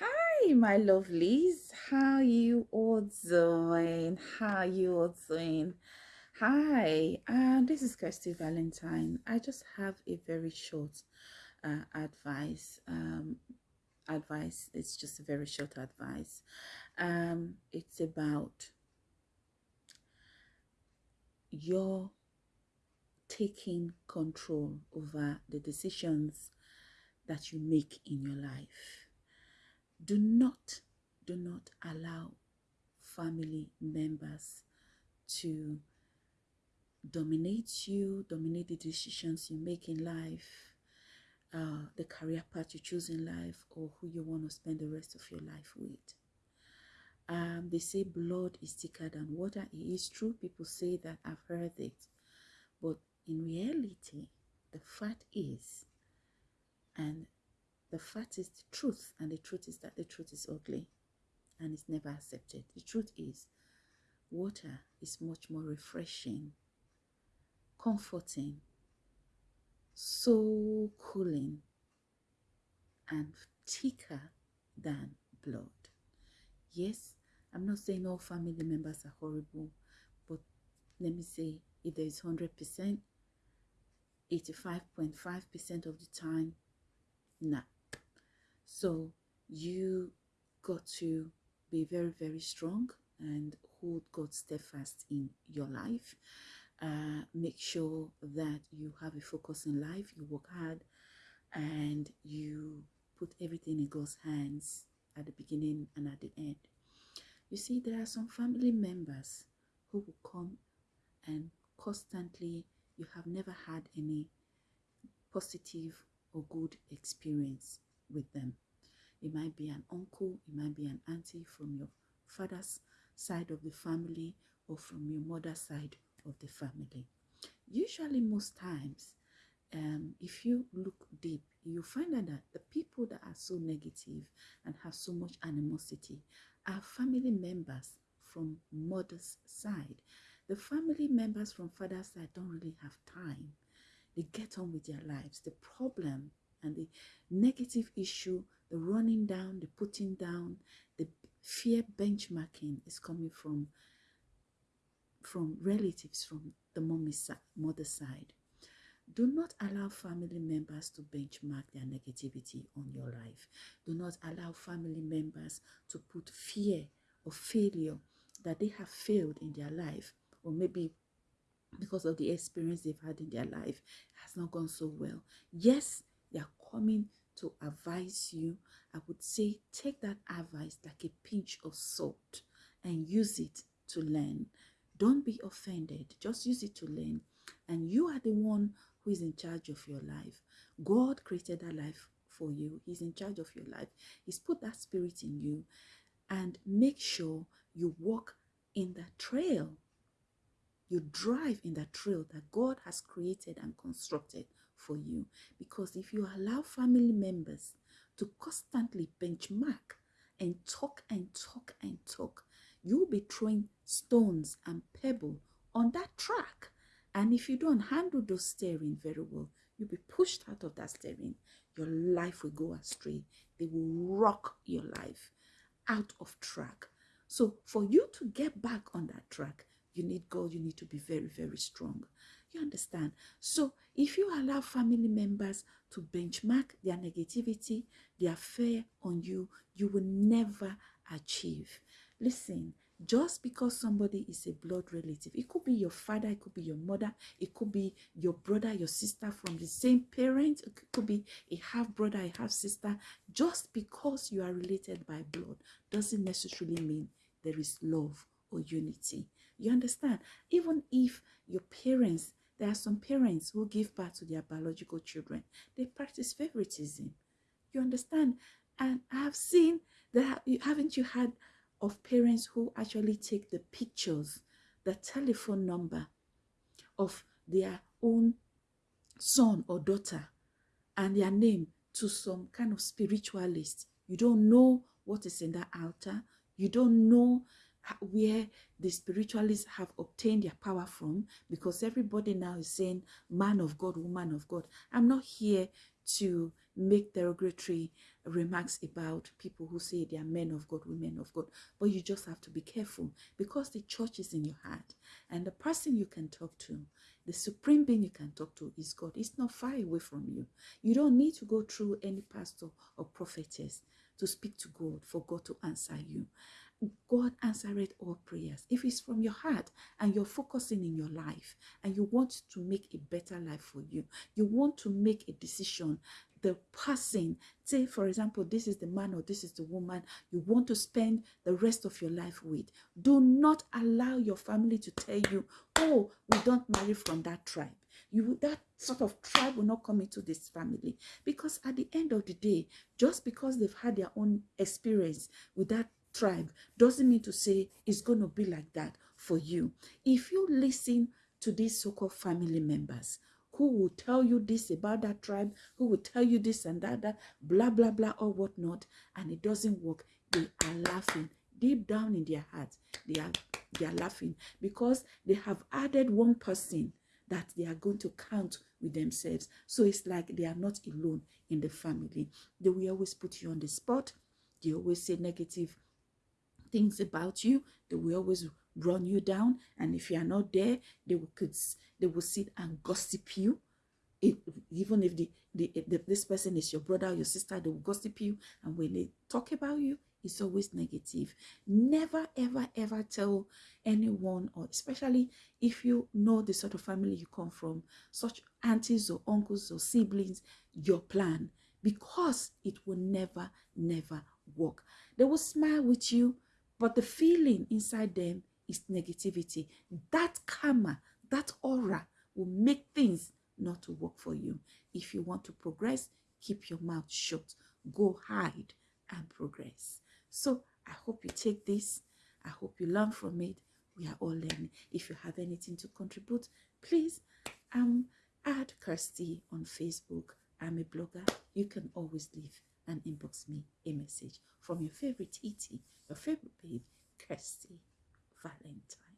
Hi, my lovelies. How you all doing? How you all doing? Hi, um, this is Kirsty Valentine. I just have a very short uh, advice. Um, advice. It's just a very short advice. Um, it's about your taking control over the decisions that you make in your life do not do not allow family members to dominate you dominate the decisions you make in life uh, the career path you choose in life or who you want to spend the rest of your life with. Um, they say blood is thicker than water. It is true. People say that. I've heard it. But in reality the fact is and the fact is the truth, and the truth is that the truth is ugly and it's never accepted. The truth is, water is much more refreshing, comforting, so cooling, and thicker than blood. Yes, I'm not saying all family members are horrible, but let me say if there is 100%, 85.5% of the time, nah, so you got to be very, very strong and hold God steadfast in your life. Uh, make sure that you have a focus in life, you work hard, and you put everything in God's hands at the beginning and at the end. You see, there are some family members who will come and constantly, you have never had any positive or good experience with them. It might be an uncle, it might be an auntie from your father's side of the family or from your mother's side of the family. Usually, most times, um, if you look deep, you find out that the people that are so negative and have so much animosity are family members from mother's side. The family members from father's side don't really have time. They get on with their lives. The problem and the negative issue, the running down, the putting down, the fear benchmarking is coming from from relatives from the mommy's mother side. Do not allow family members to benchmark their negativity on your life. Do not allow family members to put fear of failure that they have failed in their life or maybe because of the experience they've had in their life has not gone so well. Yes, coming to advise you, I would say take that advice like a pinch of salt and use it to learn. Don't be offended. Just use it to learn. And you are the one who is in charge of your life. God created that life for you. He's in charge of your life. He's put that spirit in you. And make sure you walk in that trail. You drive in that trail that God has created and constructed for you. Because if you allow family members to constantly benchmark and talk and talk and talk, you'll be throwing stones and pebble on that track. And if you don't handle those steering very well, you'll be pushed out of that steering. Your life will go astray. They will rock your life out of track. So for you to get back on that track, you need God. You need to be very, very strong. You understand? So if you allow family members to benchmark their negativity, their fear on you, you will never achieve. Listen, just because somebody is a blood relative, it could be your father, it could be your mother, it could be your brother, your sister from the same parent, it could be a half brother, a half sister. Just because you are related by blood doesn't necessarily mean there is love or unity. You understand? Even if your parents there are some parents who give birth to their biological children. They practice favoritism. You understand? And I have seen that, haven't you had of parents who actually take the pictures, the telephone number of their own son or daughter and their name to some kind of spiritualist. You don't know what is in that altar. You don't know where the spiritualists have obtained their power from because everybody now is saying man of God, woman of God. I'm not here to make derogatory remarks about people who say they are men of God, women of God. But you just have to be careful because the church is in your heart. And the person you can talk to, the supreme being you can talk to is God. It's not far away from you. You don't need to go through any pastor or prophetess to speak to God for God to answer you. God answered all prayers. If it's from your heart and you're focusing in your life and you want to make a better life for you, you want to make a decision, the person, say for example, this is the man or this is the woman you want to spend the rest of your life with. Do not allow your family to tell you, oh, we don't marry from that tribe. You that sort of tribe will not come into this family because at the end of the day, just because they've had their own experience with that tribe doesn't mean to say it's going to be like that for you. If you listen to these so-called family members who will tell you this about that tribe, who will tell you this and that, that blah, blah, blah, or whatnot, and it doesn't work, they are laughing. Deep down in their hearts, they are, they are laughing because they have added one person that they are going to count with themselves. So it's like they are not alone in the family. They will always put you on the spot. They always say negative things about you. They will always run you down. And if you are not there, they will, could, they will sit and gossip you. If, even if the, the, the, this person is your brother or your sister, they will gossip you. And when they talk about you, it's always negative. Never, ever, ever tell anyone, or especially if you know the sort of family you come from, such aunties or uncles or siblings, your plan, because it will never, never work. They will smile with you, but the feeling inside them is negativity. That karma, that aura will make things not to work for you. If you want to progress, keep your mouth shut. Go hide and progress. So I hope you take this. I hope you learn from it. We are all learning. If you have anything to contribute, please um, add Kirsty on Facebook. I'm a blogger. You can always leave and inbox me a message from your favorite ET, your favorite babe, Kirsty Valentine.